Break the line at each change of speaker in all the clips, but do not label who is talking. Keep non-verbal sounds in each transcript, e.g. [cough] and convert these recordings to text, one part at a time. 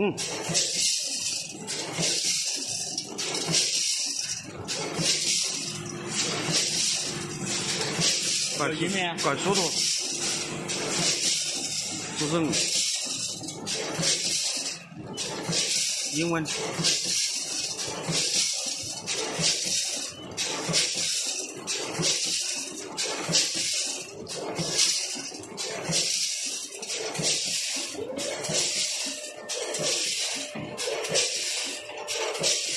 嗯。怪
一面
管速度，就是英文。Okay. [laughs]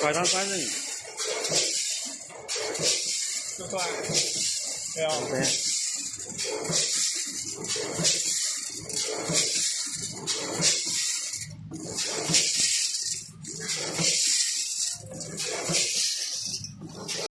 怪他三人，
就算，对啊。
对。